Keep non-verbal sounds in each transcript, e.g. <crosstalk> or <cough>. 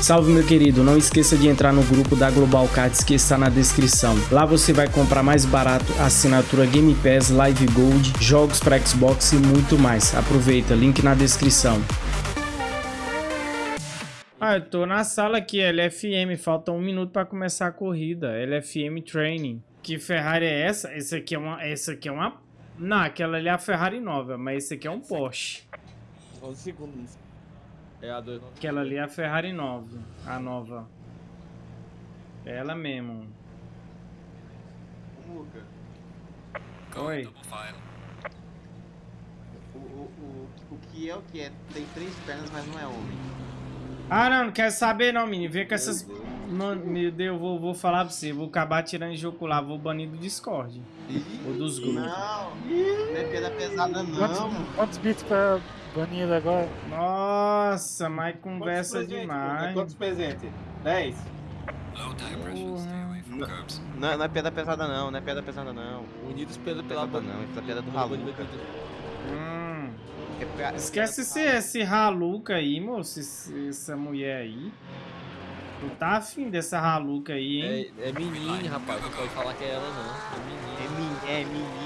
Salve meu querido, não esqueça de entrar no grupo da Global Cards que está na descrição. Lá você vai comprar mais barato assinatura Game Pass, Live Gold, jogos para Xbox e muito mais. Aproveita, link na descrição. Ah, eu tô na sala aqui, LFM, falta um minuto para começar a corrida, LFM Training. Que Ferrari é essa? Esse aqui é uma, essa aqui é uma... Não, aquela ali é a Ferrari nova, mas esse aqui é um Porsche. 11 segundos. É a 2 Aquela ali é a Ferrari nova, a nova. É ela mesmo. Muca, Oi. o, o, o, o que é o que é? Tem três pernas, mas não é homem. Ah, não, não quero saber não, menino. Vê com essas... Mano, meu Deus, eu vou, vou falar pra você. Vou acabar tirando jogo lá, vou banir do Discord. Ou dos grupos. Não, não é pedra pesada não. Quantos, quantos bits pra banir ele agora? Nossa, mas conversa Quantos demais. Quantos presentes? 10? Não, não é pedra pesada não, não é pedra pesada não. Unidos pela, Pela pela não, é pedra do Haluca. Hum. É é Esquece esse, esse Haluca aí, moço. essa mulher aí. Tu tá afim dessa Haluca aí, hein? É, é menine, rapaz. Não pode falar que é ela, não. É menine. É, men é menine, né?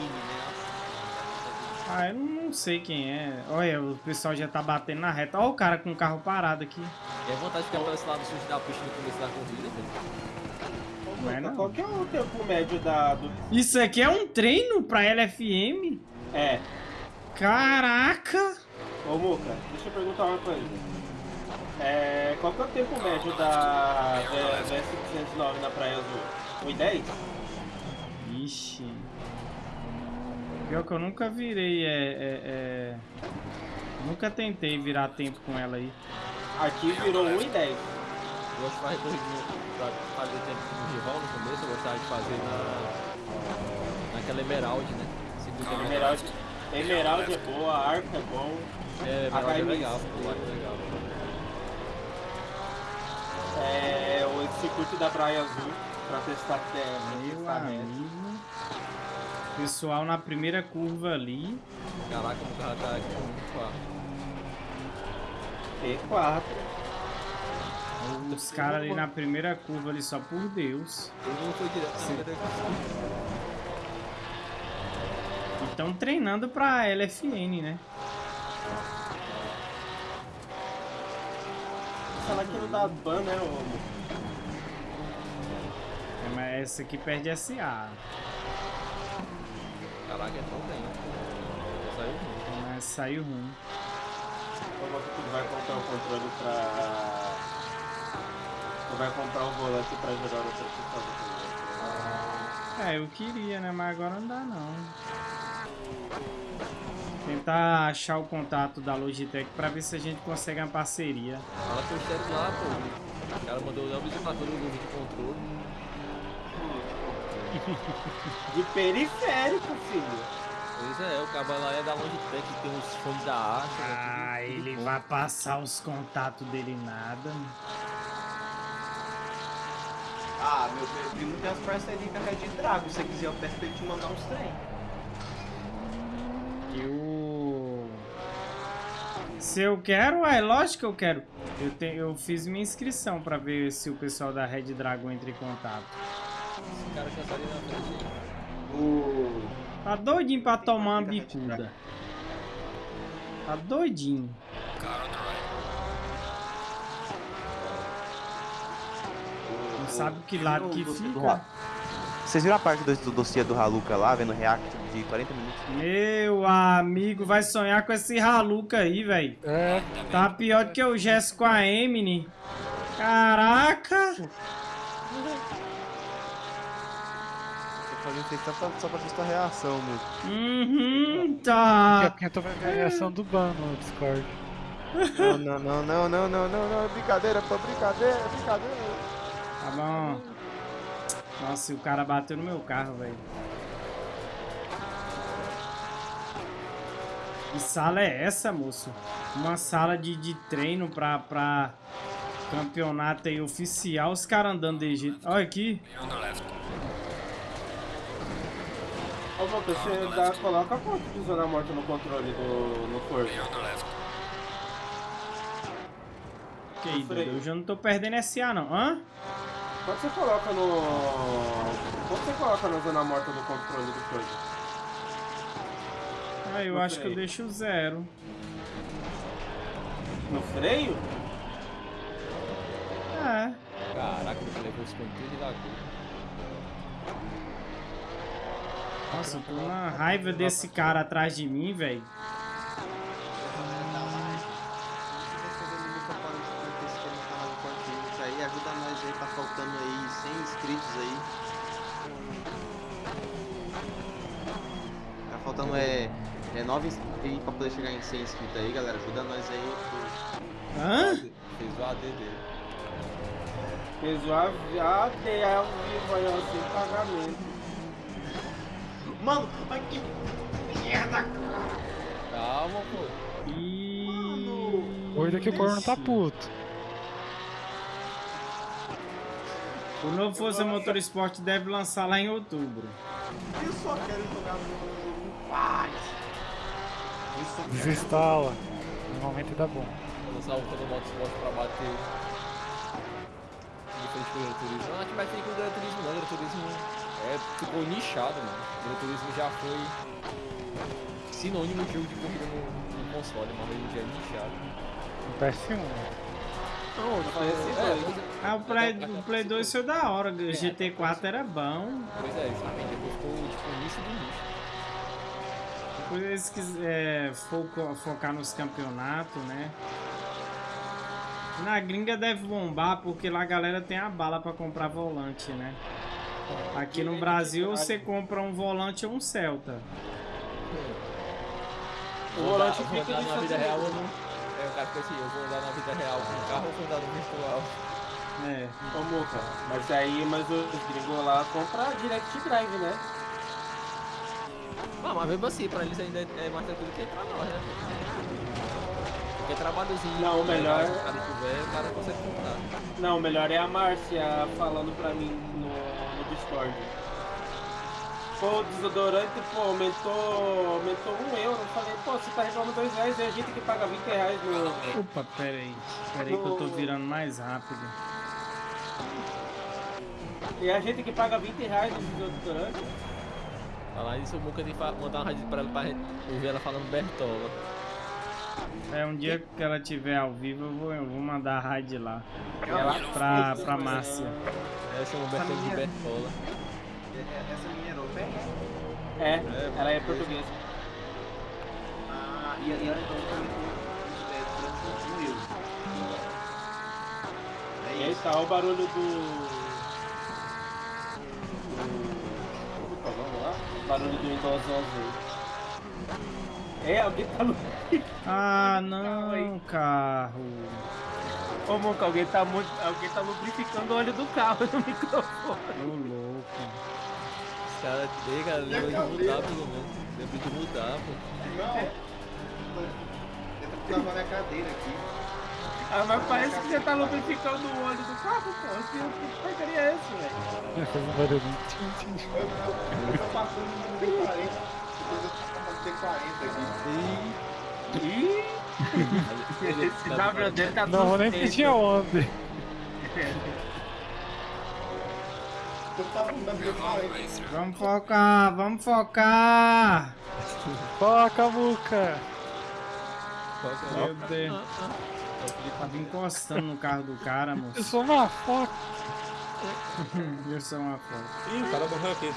Ah, eu não sei quem é. Olha, o pessoal já tá batendo na reta. Olha o cara com o carro parado aqui. É vontade de ficar pelo esse lado sujo da pista no começo da corrida, velho. Não é não. Qual que é o tempo médio da, do... Isso aqui é um treino pra LFM? É. Caraca! Ô, Muca, deixa eu perguntar uma coisa. É, qual que é o tempo médio da VS509 na Praia Azul? 1,10? Ixi. Pior que eu nunca virei, é, é, é... Nunca tentei virar tempo com ela aí. Aqui virou 1,10. Eu gosto de fazer corridinha pra fazer tempo com o rival no começo, eu gostava de fazer na... naquela Emerald, né? Segunda Emerald. Emerald é boa, Arco é bom. É, Emerald é legal, o Arco é legal. É, o circuito da Praia Azul, pra testar terra, Meu amigo. Pessoal na primeira curva ali. Caraca, o carro tá aqui com P4. Os caras ali na primeira curva ali, só por Deus. Todo mundo foi direto na primeira Estão treinando pra LFN, né? Falar que não dá ban, né, ô? É, mas essa aqui perde SA. Caraca, é tão bem. Saiu ruim. Mas saiu ruim. Como que tu vai comprar o controle pra... Tu vai comprar o volante pra jogar no computador. É, eu queria, né? Mas agora não dá não. Tentar achar o contato da Logitech pra ver se a gente consegue uma parceria. Fala com o chefe lá, pô. O cara mandou o fatura do vídeo controle. De periférico, filho. Pois é, o cabo lá é da Logitech, tem uns fones da Arte. Ah, ele vai passar os contatos dele nada. Ah, meu primo tem as parcerias com a Red Dragon. Se você quiser, eu peço pra ele te mandar uns trem. Eu. Se eu quero, é lógico que eu quero. Eu, te, eu fiz minha inscrição pra ver se o pessoal da Red Dragon entra em contato. Esse cara já saiu na frente. O... Tá doidinho pra tomar uma bicuda. Tá doidinho. Não sabe que lado que fica. Vocês viram a parte do, do dossiê do Haluca lá, vendo react de 40 minutos? Meu amigo, vai sonhar com esse Haluca aí, velho. É, Tá pior do que o Gesso com a Emily. Caraca! Isso aí só pra, só pra ver sua reação, meu. Uhum, daqui a tá. eu tô vendo a reação do ban no Discord. Não, não, não, não, não, não, não, não, brincadeira, pô, brincadeira, brincadeira. Tá bom. Nossa, e o cara bateu no meu carro, velho. Que sala é essa, moço? Uma sala de, de treino pra, pra campeonato aí oficial. Os caras andando de jeito. Olha aqui. Ô, Volta, você dá, coloca quanto de zona morta no controle do no Forza? Ok, Dudu, eu já não tô perdendo SA não. Hã? Quando você coloca no. Quando você coloca na zona morta do controle do coisa? Ah, eu No acho que eu freio. deixo zero. No freio? É. Caraca, ele levou os conteúdos da cor. Nossa, eu tô na raiva desse cara atrás de mim, velho. aí, ajuda nós aí, tá faltando aí 100 inscritos aí. Tá faltando é, é 9 inscritos pra poder chegar em 100 inscritos aí, galera. Ajuda nós aí. Hã? Fez o AD dele. Fez o AD ao vivo aí, ó, sem pagamento. Mano, aqui. Merda! Calma, pô. E... Hoje é que o corno tá puto. O novo Forza Motorsport deve lançar lá em outubro. Eu só quero jogar no jogo em paz. Desinstala. Normalmente dá bom. Vou lançar o Todo Motorsport pra bater. De frente com o Gran Turismo. Não, a gente vai ter com o Gran Turismo não. O Gran Turismo é, ficou nichado, mano. O Gran Turismo já foi sinônimo de jogo de corrida no, no console, mas hoje em dia é nichado. No PS1. Não faz esse É, dois. pois é. Ah, o Play, o Play 2 foi da hora, o GT4 era bom. Pois é, justamente. Depois ficou tipo o nicho do nicho. Depois eles quiserem foco, focar nos campeonatos, né? Na gringa deve bombar, porque lá a galera tem a bala pra comprar volante, né? Aqui no Brasil você compra um volante ou um Celta. O Vou volante andar- vou fica andar na vida real, eu não. É, o cara fica assim, eu vou andar na vida real com o carro ou vou andar no virtual? É. Ô, Muca, mas aí, mas os gringos lá compram direct drive, né? Não, mas mesmo assim, pra eles ainda é mais tranquilo que pra nós, né? Porque trabalhozinho. Não, o melhor- Se o cara tiver, o cara consegue comprar. Não, o melhor é a Márcia falando pra mim no Discord. Pô, o desodorante, pô, aumentou, aumentou um euro. Eu falei, pô, você tá reclamando dois reais e a gente que paga 20 reais no... Opa, pera aí. Pera aí que eu tô virando mais rápido. E a gente que paga 20 reais no desodorante. Falar isso, o Muca tem que mandar uma rádio pra ela pra ouvir ela falando Bertola. É, um dia que ela tiver ao vivo, eu vou, eu vou mandar a raid lá. Ela Pra, pra Márcia. Ela chama o Bertola de minha- Bertola. Essa menina é europeia? É, ela é portuguesa. Ah, e, e ela então é um. É E aí tá o barulho do. é o nome lá? O barulho do Windows 11. É, alguém tá no. Ah, não, carro. Ô, Monca, alguém tá muito. Alguém tá lubrificando o óleo do carro no microfone. Ô, louco. Os caras têm, cara, lembra de mudar pelo menos. Lembra de mudar, pô. Não. Eu tava na cadeira aqui. Ah, mas parece que você tá lubrificando o óleo do carro, pô. Que, que porcaria é esse, velho? Eu tô passando no D40. Eu passando D40 aqui. Ih! Ele- Esse tá- W dele tá Não vou nem pedir aonde. Eu tava no D40. Vamos focar, vamos focar. Toca, Muca! Meu? Deus. O Felipe Tava encostando no carro do cara, Eu moço. sou uma foca! <laughs> Eu sou uma foto. Ih, o cara morreu aqui.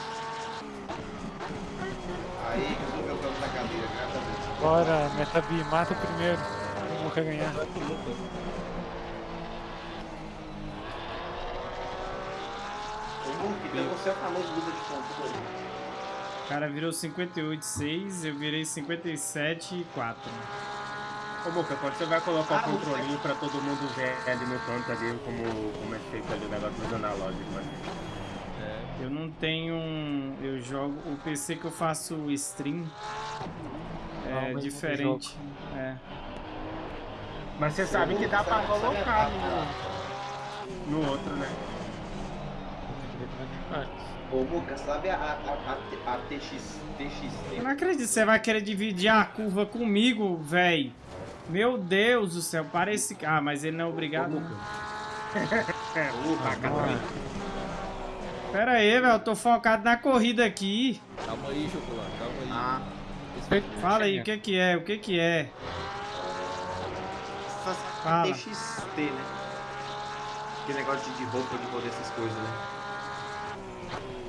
Aí, resolveu o plano da cadeira, graças a Deus. Bora, Metabi, mata o primeiro. O Muca ganhar. Você é o famoso luta de controle. O cara virou 58,6, eu virei 57,4. Ô, Moca, quando você vai colocar Ah, o controlinho pra todo mundo ver ali no canto ali como, como é feito ali o negócio dos analógicos, mano. É. Eu não tenho. um- Eu jogo. O PC que eu faço stream Ah, é mas diferente. É. Mas você sabe que dá pra colocar no, no outro, né? Ô, Muca, sabe a, a, a, a TX, TXT? Eu não acredito, você vai querer dividir a curva comigo, véi. Meu Deus do céu, parece... Ah, mas ele não é obrigado. não. <laughs> Pera aí, velho, eu tô focado na corrida aqui. Calma aí, chocolate, calma aí. Ah, Esse vai- Fala aí, o que que é, o que que é? Fala. TXT, né? Aquele negócio de, de roupa, de poder, essas coisas, né?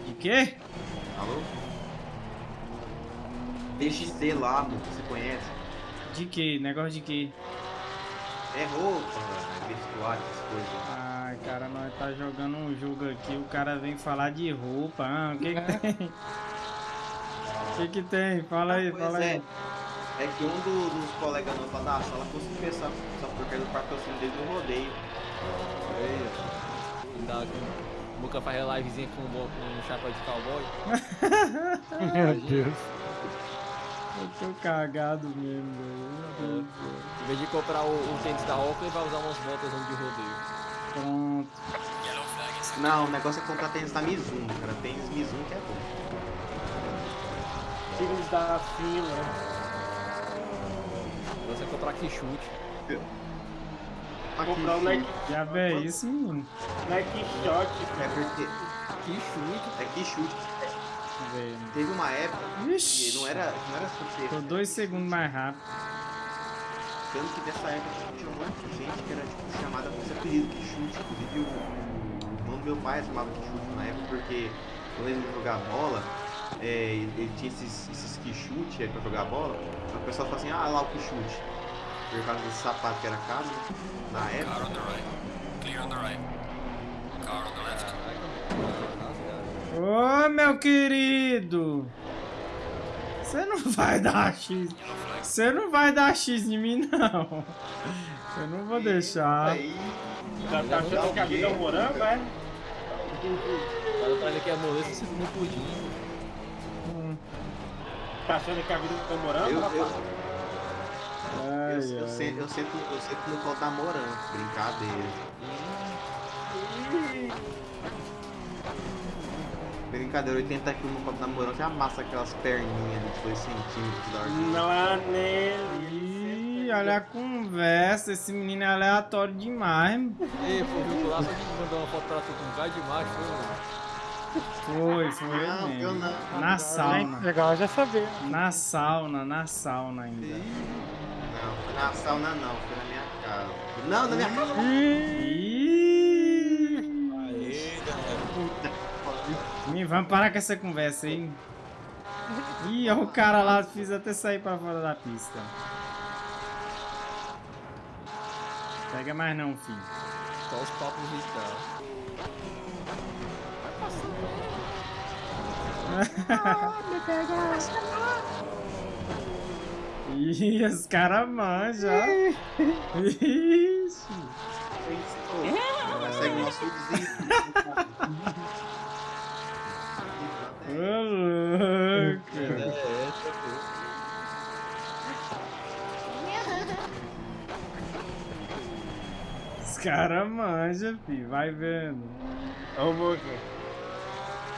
De quê? Alô? TXT lá, mano, você conhece? De quê? Negócio de quê? É roupa, é vestuário, essas coisas. Ai, cara, nós tá jogando um jogo aqui, o cara vem falar de roupa. Ah, o que que <laughs> tem? O que que tem? Fala aí, fala é. aí. É que um do- dos colegas nossos da sala conseguiu pensar só porque do patrocínio dele no rodeio. Aí, ó. O Muca faz a livezinha com um, um chapéu de cowboy. <laughs> Meu Deus. Eu tô cagado mesmo, velho. Em vez de comprar o, o tênis da Oakley, vai usar umas botas de rodeio. Pronto. Não, o negócio é comprar tênis da Mizuno, cara. Tênis Mizuno que é bom. Filhos da fila. Você comprar que chute. Comprar um Nike, Já vê isso, menino. Nike Shot. É porque Que chute. é que chute. Velho. Teve uma época que Ixi, não era, não era super. tô dois segundos mais rápido. Tanto que nessa época tinha um monte de gente que era tipo, chamada por esse apelido que chute. Inclusive o, o irmão do meu pai chamava de chute na época porque eu lembro de jogar bola. É, ele, tinha esses, esses que chute aí pra jogar bola. O pessoal fala assim, ah lá o que chute. Por causa desse sapato que era caro, né, na época. Ô, meu querido! Você não vai dar X. Você não vai dar X em mim, não. Eu não vou deixar. Aí, Já tá achando que a vida é um morango, é? Cara, traz aqui a moleza se no pudim. Tá achando que a vida um morango, eu, eu? Ai, eu, eu, ai. sento, eu, sento, eu sento no colo da morango. Brincadeira. Brincadeira, 80 quilos no colo da morango já amassa aquelas perninhas de 2 centímetros da hora. Lá nele. Ih, olha a conversa. Esse menino é aleatório demais. Ei, pô, viu lá, só que mandou uma foto pra tu com um cara de macho, foi Foi, foi ele Não, eu mesmo. não. Na sauna. Legal já saber. Na sauna, na sauna ainda. Não, foi na sauna não, foi na minha casa. Não, na minha casa. Ih! Menino, vamos parar com essa conversa aí. Ih, olha o cara lá, fiz até sair pra fora da pista. Pega mais não, filho. só os papos de Ih, os caras manjam. Ixi. Ela segue o nosso vizinho. Ô, louco. Os caras manjam, filho. Vai vendo. Ô.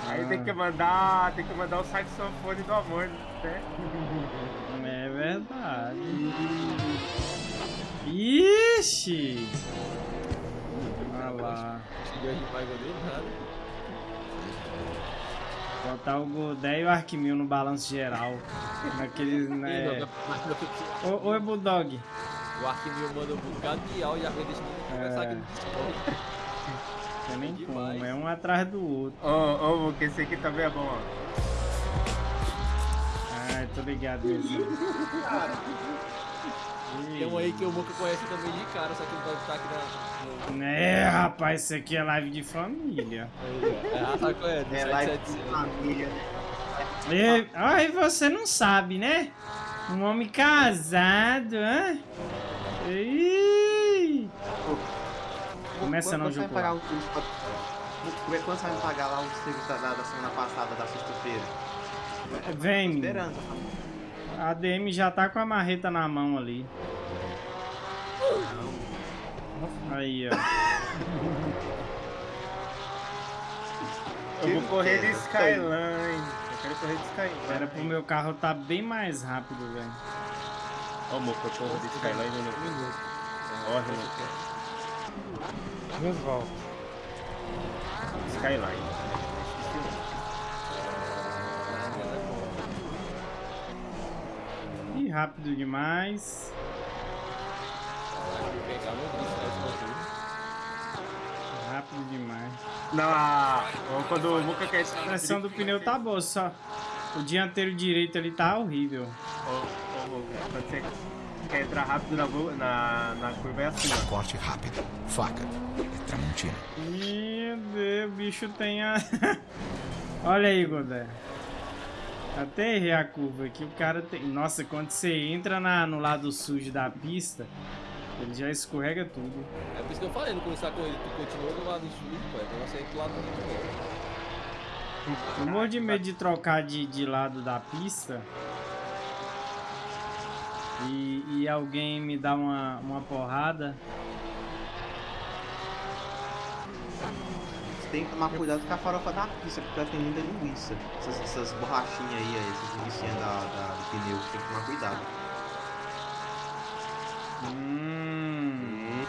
Aí Ah. tem que mandar, tem que mandar o saxofone do amor, né? É verdade. Ixi! Olha lá. Botar o Godé e o Arquimil no balanço geral. Naquele. Né... Ô, oi, Bulldog. O Arquimil manda um bocado de áudio e a coisa deixa de conversar aqui no Discord. Não tem nem como, é um atrás do outro. Ô, ô, Muca, esse aqui também é bom, ó. Ai, tô ligado mesmo. Tem um aí que o Muca conhece também de cara, só que não pode estar aqui na. É, rapaz, isso aqui é live de família. É, ah, tá é, É lá de 777. família. E, ai, você não sabe, né? Um homem casado, hã? Ih! Começa Quando não, você vai jogo. pagar o curso pra... Quando você vai pagar lá o serviço da, da semana passada, da sexta-feira? Vem, menino. Esperando. A DM já tá com a marreta na mão ali. Aí, ó. Eu vou correr de é? Skyline. Eu quero correr de Skyline. Era pro meu carro tá bem mais rápido, velho. Ó, Moca, porra de Skyline no minuto. Corre, Moca. Voltas. Skyline. Ih, rápido demais. Rápido demais. Não, quando o Moca quer... A pressão do pneu tá boa, só o dianteiro direito ali tá horrível. Moca, quando você quer entrar rápido na, na, na curva é assim, ó. Corte rápido. Faca. É Tramontina. Deus, o bicho tem a... <laughs> Olha aí, Godé. Até errei a curva aqui, o cara tem... Nossa, quando você entra na, no lado sujo da pista, ele já escorrega tudo. É por isso que eu falei, no começo da corrida, tu continua do lado sujo, pô. É você ir pro lado do. Eu morro de medo de trocar de, de lado da pista e, e alguém me dá uma, uma porrada. Você tem que tomar cuidado com a farofa da pista, porque ela tem muita linguiça. Essas, essas borrachinhas aí, aí, essas linguiçinhas da, da, do pneu, você tem que tomar cuidado. Hum,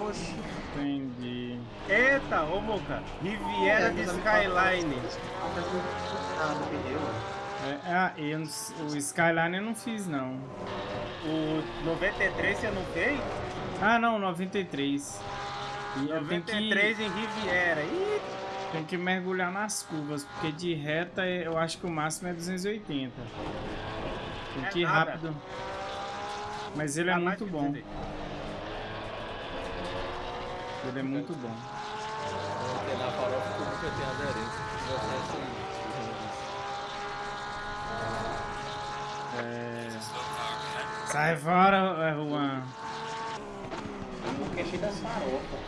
Oxi. entendi. Eita, ô Moca, Riviera de Skyline. Ah, no pneu, ó. É, ah, eu, o Skyline eu não fiz não. O 93 você não fez? Ah não, 93. E eu tenho que, 93 em Riviera. Ih, tenho que mergulhar nas curvas, porque de reta eu acho que o máximo é 280. Tem É que ir rápido. Mas ele é tá muito que bom. 200. Ele é muito bom. Porque na farofa tu nunca tem aderência. Tu vai sair sem É... Sai fora, é, Juan. O é cheio das farofas.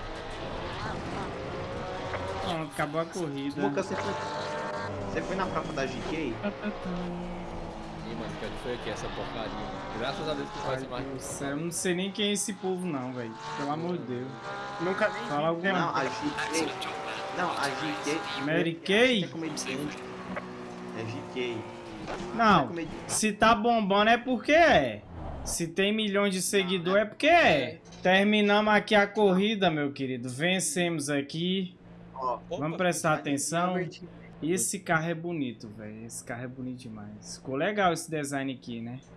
Pronto, acabou a corrida. Muca, você foi, você foi na prova da GK? Ih, mano, que foi aqui essa porcaria. Graças a Deus que faz mais. Eu não sei nem quem é esse povo não, velho. Pelo amor de Deus. Nunca nem Fala vi. alguma Não, a GK. Não, a GK. Mary Kay? É GK. Não, se tá bombando é porque é. Se tem milhões de seguidores é porque é. Terminamos aqui a corrida, meu querido. Vencemos aqui. Vamos prestar tá atenção. divertido. Esse carro é bonito, velho. Esse carro é bonito demais. Ficou legal esse design aqui, né?